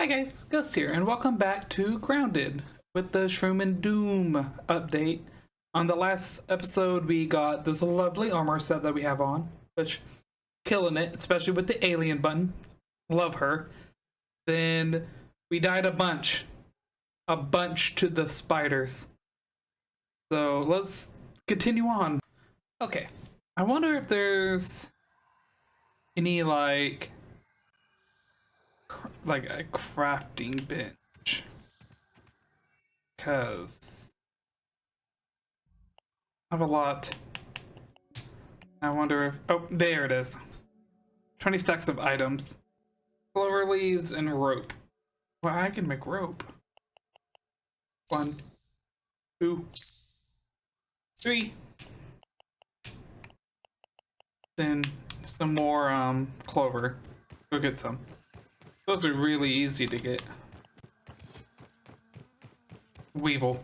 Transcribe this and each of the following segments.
Hi guys, Ghost here, and welcome back to Grounded with the Shroom and Doom update. On the last episode, we got this lovely armor set that we have on, which killing it, especially with the alien button. Love her. Then we died a bunch, a bunch to the spiders. So let's continue on. Okay, I wonder if there's any like like a crafting bench. Because I have a lot. I wonder if oh there it is. 20 stacks of items. Clover leaves and rope. Well I can make rope. One two three. Then some more um clover. Go get some those are really easy to get. Weevil.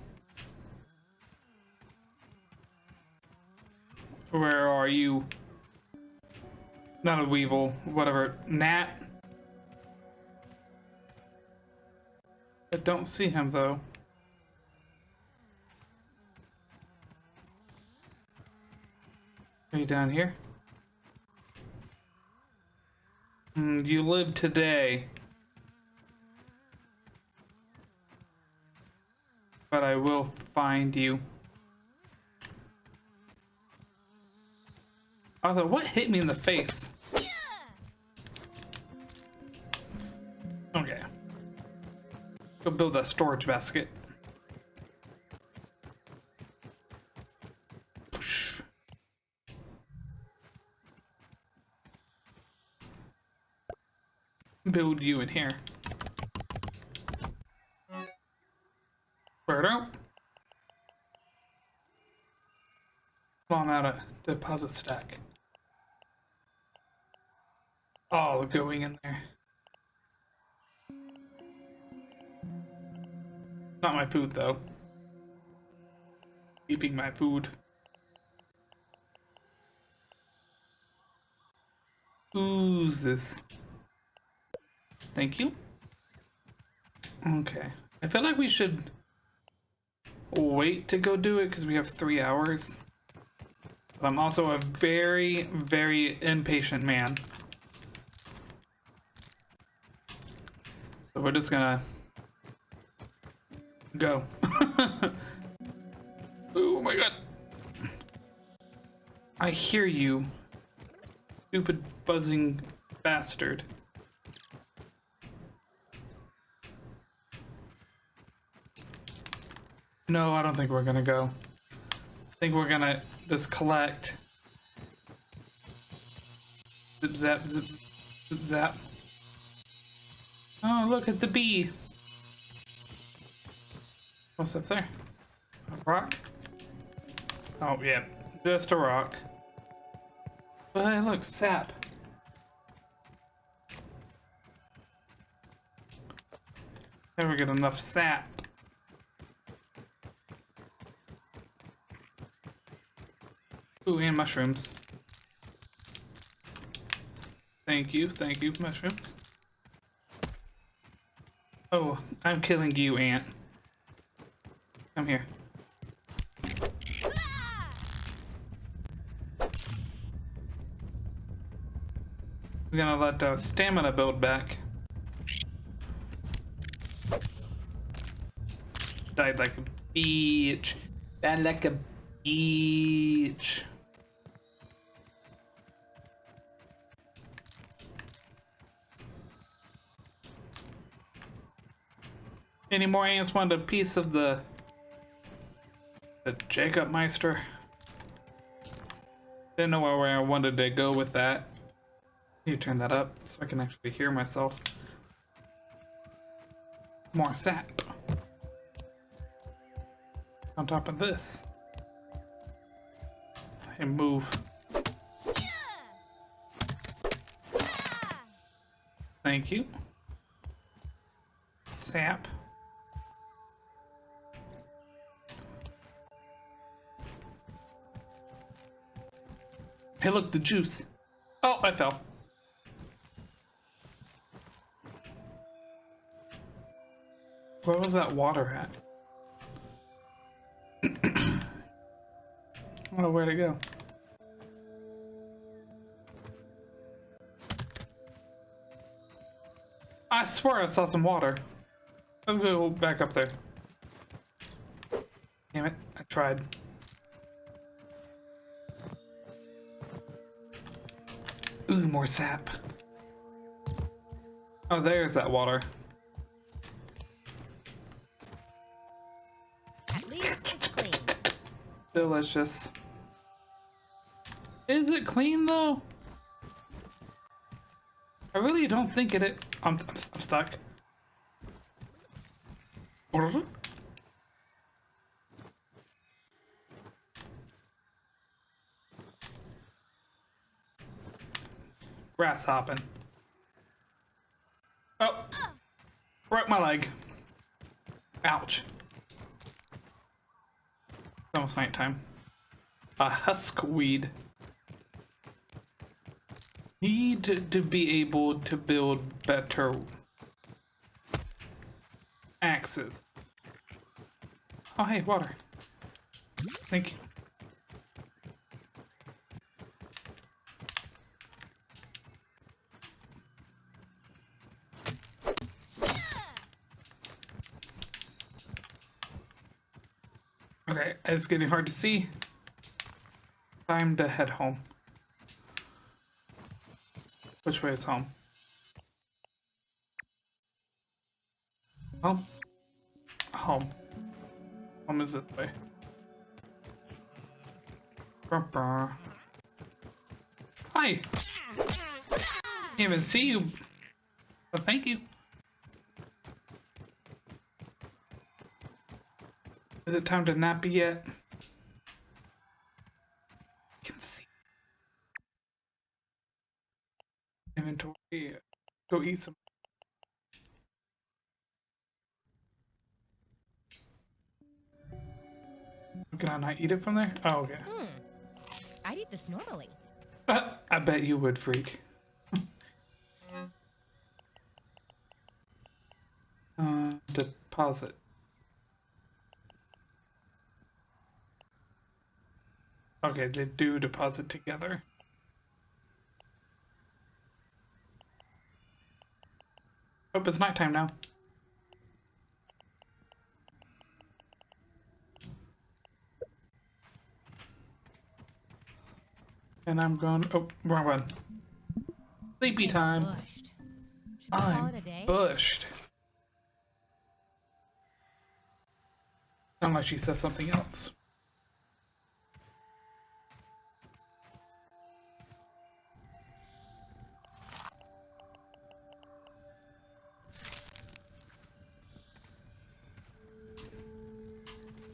Where are you? Not a weevil, whatever. Gnat? I don't see him though. Are you down here? Mm, you live today. But I will find you. Although, what hit me in the face? Okay. Go build a storage basket. Build you in here. Deposit stack. All going in there. Not my food though. Keeping my food. Who's this? Thank you. Okay. I feel like we should wait to go do it because we have three hours. I'm also a very, very impatient man. So we're just gonna go. oh my god. I hear you, stupid buzzing bastard. No, I don't think we're gonna go. Think we're gonna just collect. Zip zap, zip, zip zap. Oh, look at the bee. What's up there? A rock? Oh, yeah. Just a rock. But hey, look, sap. Never get enough sap. Ooh, and mushrooms. Thank you, thank you, mushrooms. Oh, I'm killing you, ant. Come here. I'm gonna let the stamina build back. Died like a beach. Died like a beach. Any more ants want a piece of the the Jacob Meister? Didn't know where I wanted to go with that. You turn that up so I can actually hear myself. More sap. On top of this. And move. Thank you. Sap. Hey, look, the juice. Oh, I fell. Where was that water at? oh, where'd it go? I swear I saw some water. Let's go back up there. Damn it, I tried. Ooh, more sap. Oh, there's that water. At least it's clean. Delicious. Is it clean though? I really don't think it. it I'm, I'm, I'm stuck. Grass hopping. Oh, broke my leg. Ouch. It's almost nighttime. A husk weed. Need to be able to build better axes. Oh, hey, water. Thank you. Okay, it's getting hard to see. Time to head home. Which way is home? Home? Home. Home is this way. Hi! Can't even see you. But thank you. Is it time to nappy yet? I can see. Inventory. Go eat some. Can I not eat it from there? Oh, okay. Hmm. I'd eat this normally. I bet you would, freak. uh, deposit. Okay, they do deposit together. Oh, it's nighttime now. And I'm going. Oh, wrong one. Sleepy time. Bushed. I'm it a day? bushed. Like she said something else.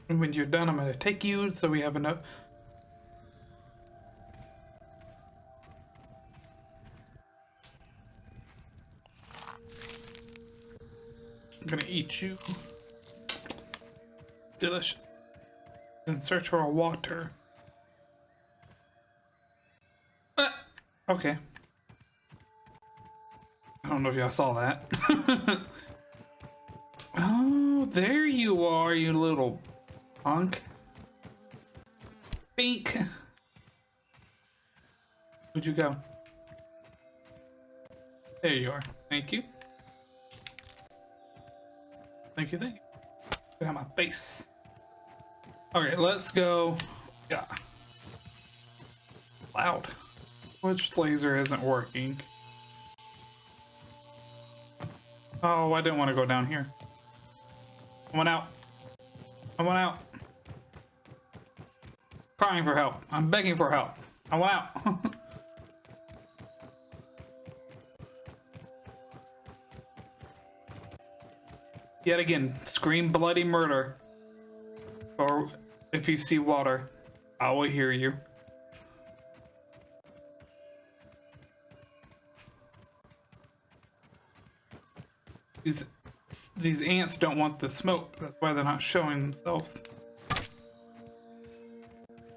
And when you're done, I'm gonna take you so we have enough. I'm gonna eat you. Delicious. And search for water. Ah, okay. I don't know if y'all saw that. oh, there you are, you little punk. Pink. Where'd you go? There you are. Thank you. Thank you, thank you. Get out my face. Okay, let's go. Yeah. Loud. Which laser isn't working? Oh, I didn't want to go down here. I went out. I went out. Crying for help. I'm begging for help. I went out. Yet again, scream bloody murder. Or if you see water, I will hear you. These these ants don't want the smoke. That's why they're not showing themselves.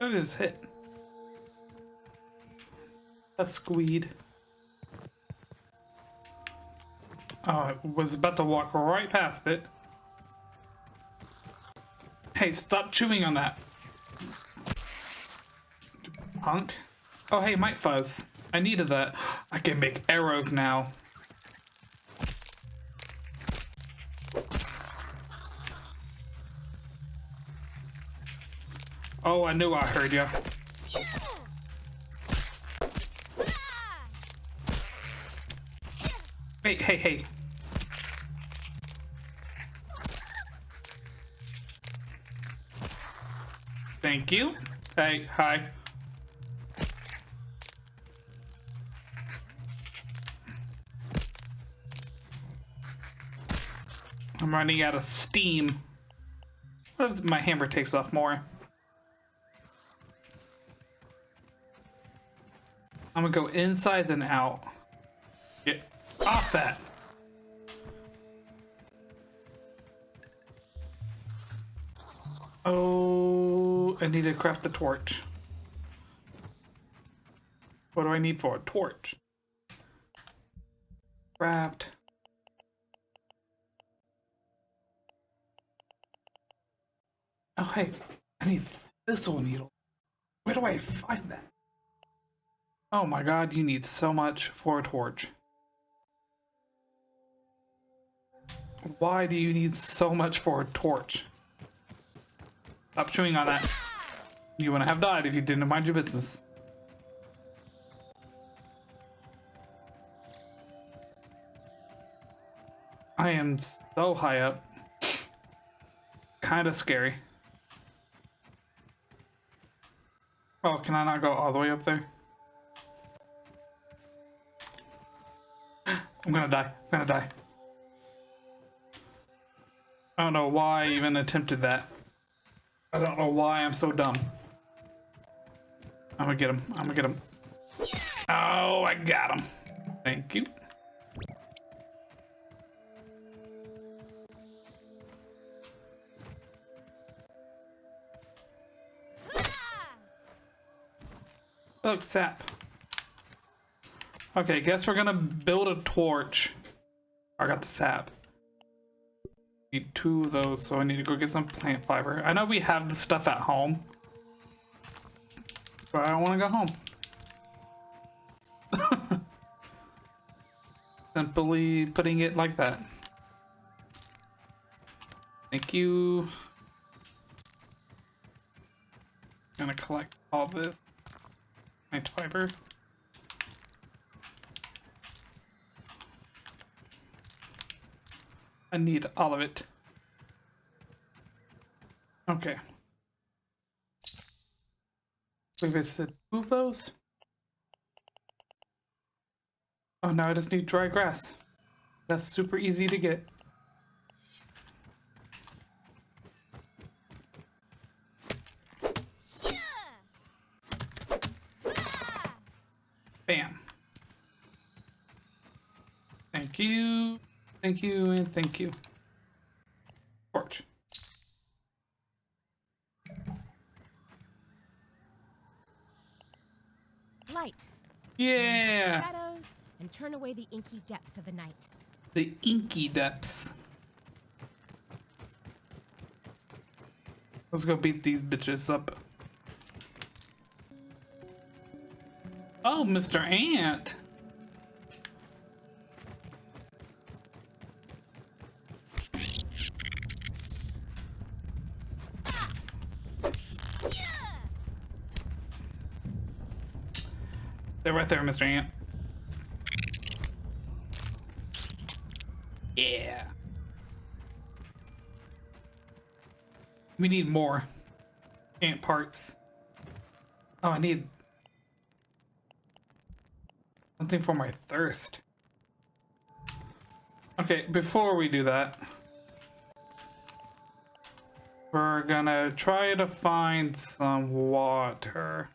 That is hit. A squeed. Oh, I was about to walk right past it. Hey, stop chewing on that. Punk. Oh, hey, Mite Fuzz. I needed that. I can make arrows now. Oh, I knew I heard you. Hey, hey, hey. Thank you. Hey, hi. I'm running out of steam. What if my hammer takes off more? I'm gonna go inside then out. Get off that. Oh, I need to craft the torch. What do I need for a torch? Craft. Oh, hey, I need thistle needle. Where do I find that? Oh my god, you need so much for a torch. Why do you need so much for a torch? Stop chewing on that. You wouldn't have died if you didn't mind your business. I am so high up. Kinda scary. Oh, can I not go all the way up there? I'm gonna die. I'm gonna die. I don't know why I even attempted that. I don't know why I'm so dumb. I'm gonna get him. I'm gonna get him. Oh, I got him. Thank you. Look, sap. Okay, guess we're gonna build a torch. I got the sap. Need two of those, so I need to go get some plant fiber. I know we have the stuff at home, but I don't want to go home. Simply putting it like that. Thank you. Gonna collect all this plant fiber. I need all of it. Okay. We visited two of those. Oh, now I just need dry grass. That's super easy to get. Bam. Thank you. Thank you and thank you. Torch. Light. Yeah. Shadows and turn away the inky depths of the night. The inky depths. Let's go beat these bitches up. Oh, Mr. Ant. They're right there, Mr. Ant. Yeah. We need more ant parts. Oh, I need something for my thirst. Okay, before we do that, we're gonna try to find some water.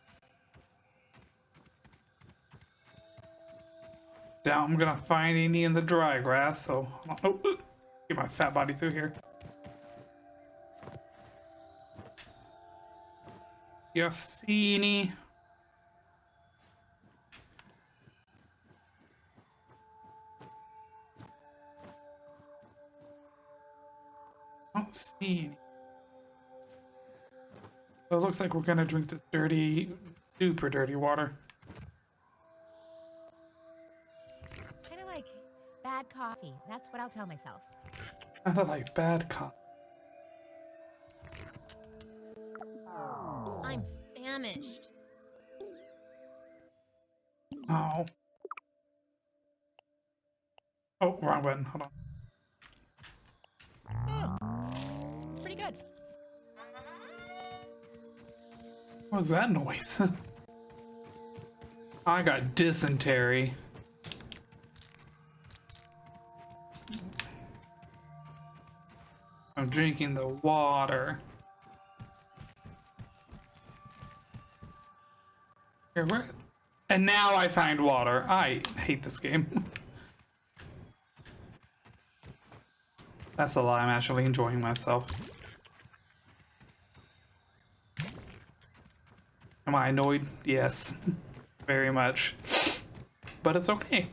Doubt I'm gonna find any in the dry grass, so oh, get my fat body through here. You see any? Don't see any. So it looks like we're gonna drink this dirty, super dirty water. Kind of like bad coffee. That's what I'll tell myself. Kind of like bad cop. I'm famished. Oh. Oh, wrong button. Hold on. It's pretty good. What was that noise? I got dysentery. I'm drinking the water. Here, where? And now I find water. I hate this game. That's a lie. I'm actually enjoying myself. Am I annoyed? Yes. Very much. But it's okay.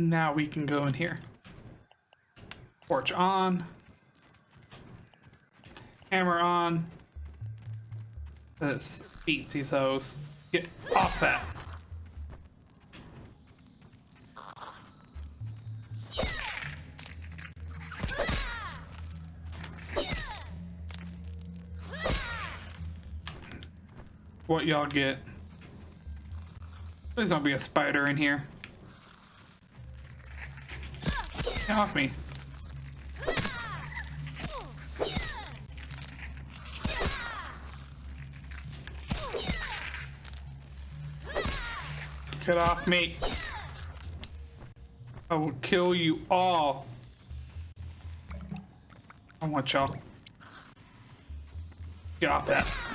Now we can go in here. Torch on. Hammer on. This beats these hoes. Get off that. What y'all get? Please don't be a spider in here. Get off me. Get off me. I will kill you all. I want y'all. Get off that.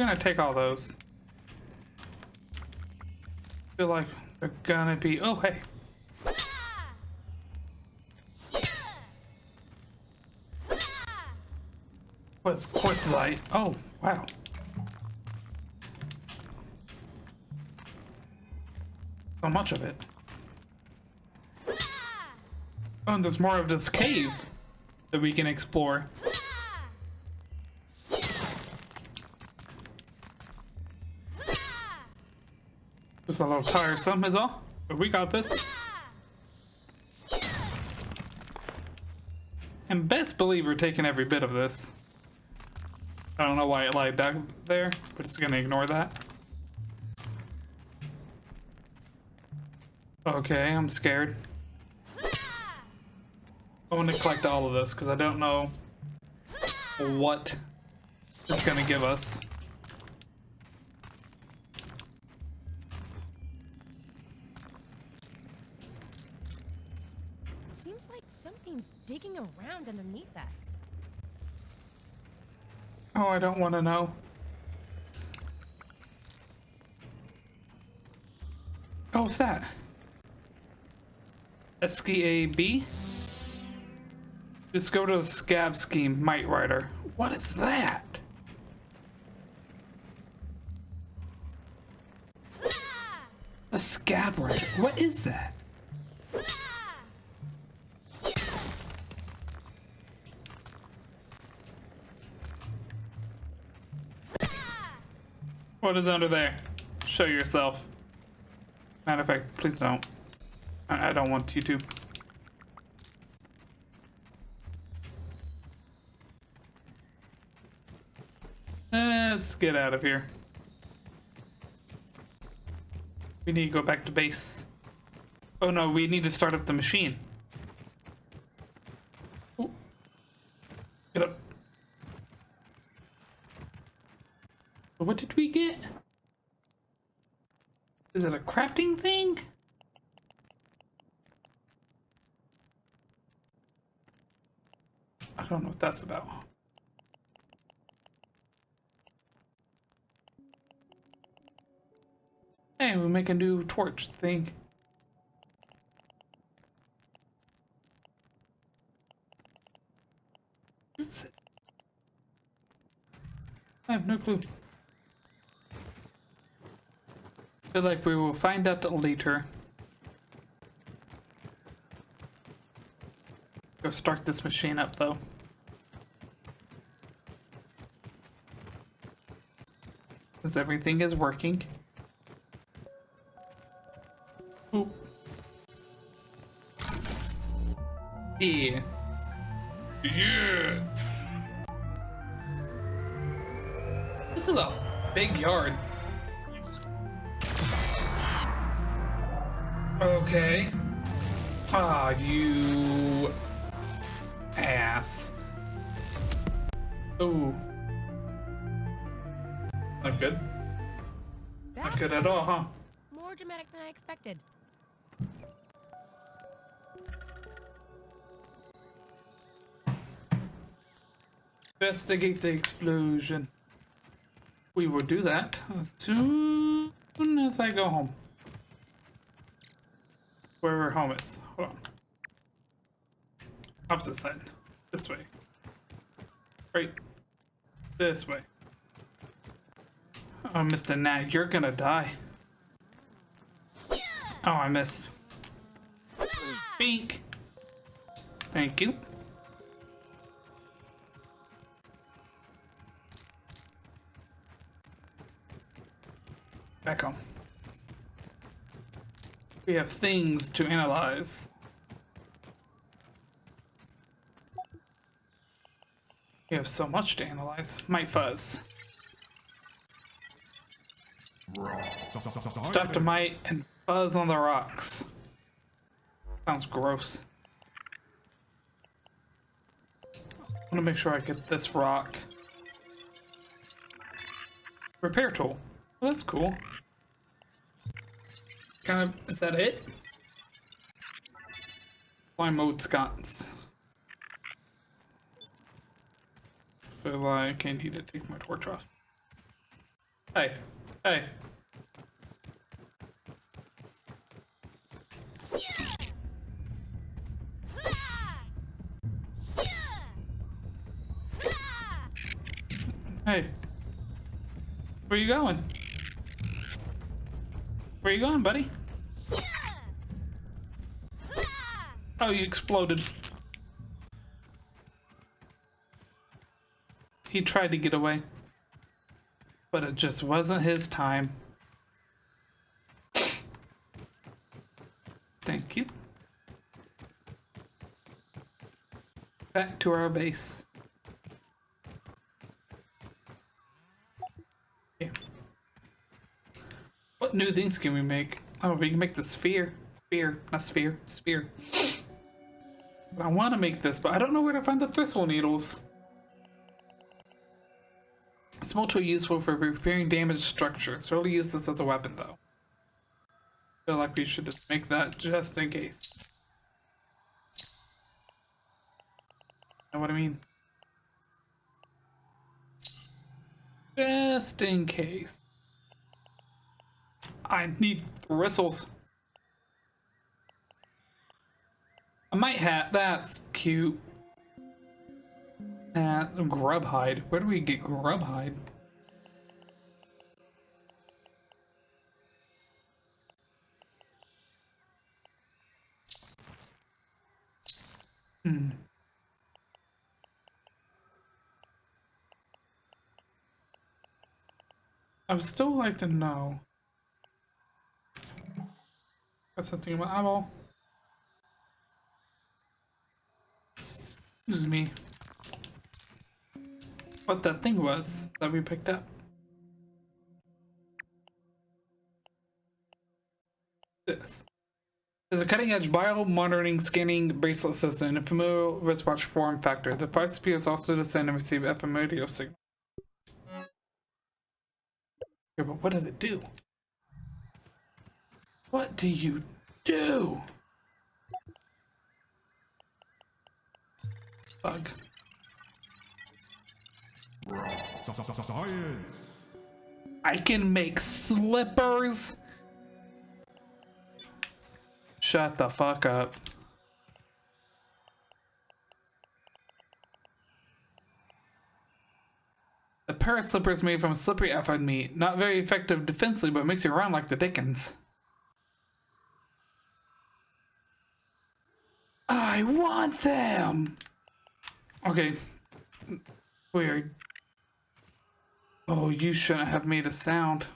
Gonna take all those. feel like they're gonna be. Oh, hey. What's quartzite? Oh, wow. So much of it. Oh, and there's more of this cave that we can explore. A little tiresome is all. But we got this. And best believe we're taking every bit of this. I don't know why it lied down there, but it's gonna ignore that. Okay, I'm scared. I want to collect all of this because I don't know what it's gonna give us. Digging around underneath us. Oh, I don't want to know. Oh, what's that? SKAB? Just go to the scab scheme, Might Rider. What is that? Ah! A scab rider. What is that? What is under there? Show yourself. Matter of fact, please don't. I, I don't want you to. Let's get out of here. We need to go back to base. Oh no, we need to start up the machine. Ooh. Get up. What did we get? Is it a crafting thing? I don't know what that's about. Hey, we make a new torch thing. I have no clue. Feel like we will find out later. Go start this machine up though. Because everything is working. Oop. Yeah. Yeah. This is a big yard. Okay. Ah, you ass. Ooh. Not good. Not good at all, huh? More dramatic than I expected. Investigate the explosion. We will do that as soon as I go home. Wherever home is. Hold on. Opposite side. This way. Right. This way. Oh, Mr. Gnat, you're gonna die. Oh, I missed. Bink. Thank you. Back home. We have things to analyze. We have so much to analyze. My fuzz. Stuff to might and fuzz on the rocks. Sounds gross. I want to make sure I get this rock. Repair tool. Well, that's cool. Kind of, is that it? Fly mode sconce. Feel like I need to take my torch off. Hey, hey. Hey. Where you going? Where you going, buddy? Oh, you exploded. He tried to get away. But it just wasn't his time. Thank you. Back to our base. Okay. What new things can we make? Oh, we can make the sphere. Sphere, not sphere, sphere. I want to make this, but I don't know where to find the thistle needles. Small tool useful for repairing damaged structures. Rarely use this as a weapon, though. feel like we should just make that just in case. Know what I mean? Just in case. I need bristles. I might hat, That's cute. Uh, grub hide. Where do we get grub hide? Hmm. I would still like to know. Got something in my eyeball. Excuse me what that thing was that we picked up. This. There's a cutting-edge bio-monitoring scanning bracelet system and a familiar wristwatch form factor. The device appears also to send and receive FM radio signal. Yeah, but what does it do? What do you do? Science. I can make slippers. Shut the fuck up. A pair of slippers made from slippery alpine meat. Not very effective defensively, but makes you run like the Dickens. I want them! Okay. Weird. Oh, you shouldn't have made a sound.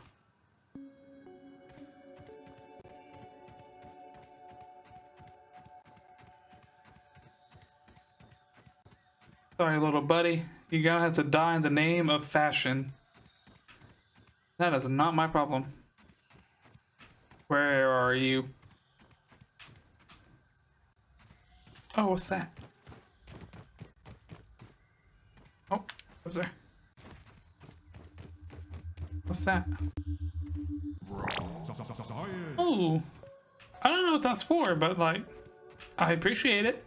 Sorry, little buddy. You're gonna have to die in the name of fashion. That is not my problem. Where are you? Oh, what's that? Oh, what's there? What's that? Oh, I don't know what that's for, but like, I appreciate it.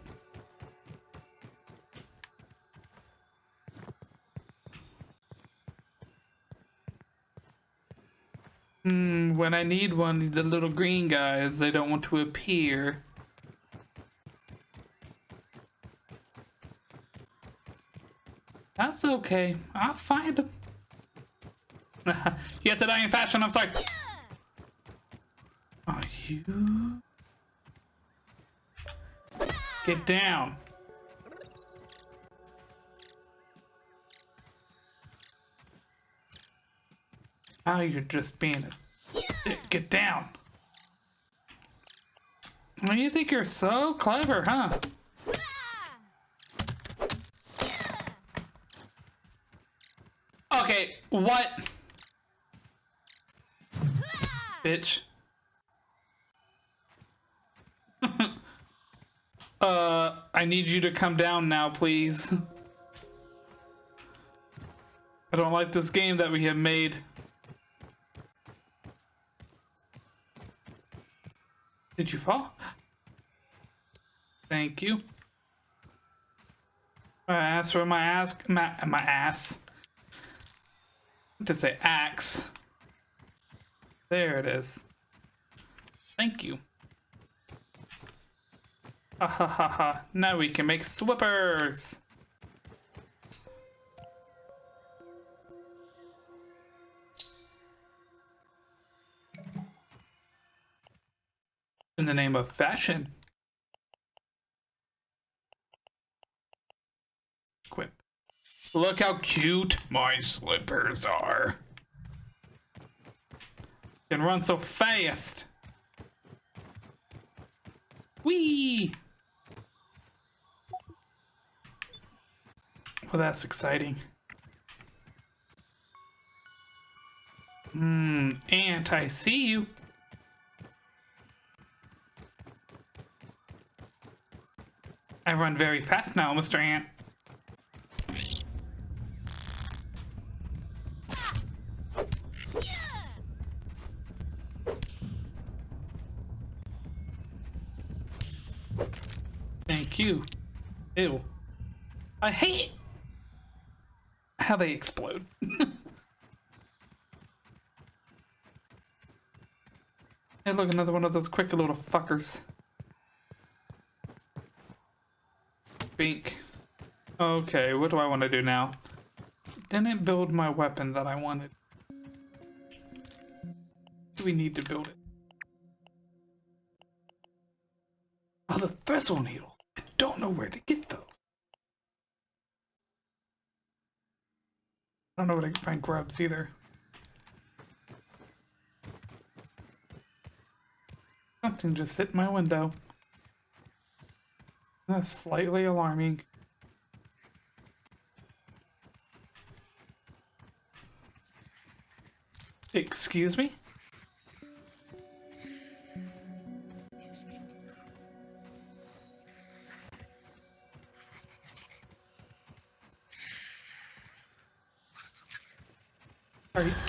Hmm, when I need one, the little green guys, they don't want to appear. That's okay. I'll find him. you have to die in fashion, I'm sorry. Are you? Get down. Now you're just being a. Get down. Well, you think you're so clever, huh? Okay, what? Bitch. uh, I need you to come down now, please. I don't like this game that we have made. Did you fall? Thank you. My ass for my ass, my, my ass. To say axe. There it is. Thank you. Ha ha ha ha. Now we can make swippers. In the name of fashion. Look how cute my slippers are. Can run so fast. Whee! Well, that's exciting. Hmm, Ant, I see you. I run very fast now, Mr. Ant. Ew. I hate how they explode. hey, look, another one of those quick little fuckers. Bink. Okay, what do I want to do now? Didn't build my weapon that I wanted. Do we need to build it? Oh, the thistle Needle. I don't know where to get those. I don't know where to find grubs either. Something just hit my window. That's slightly alarming. Excuse me? You,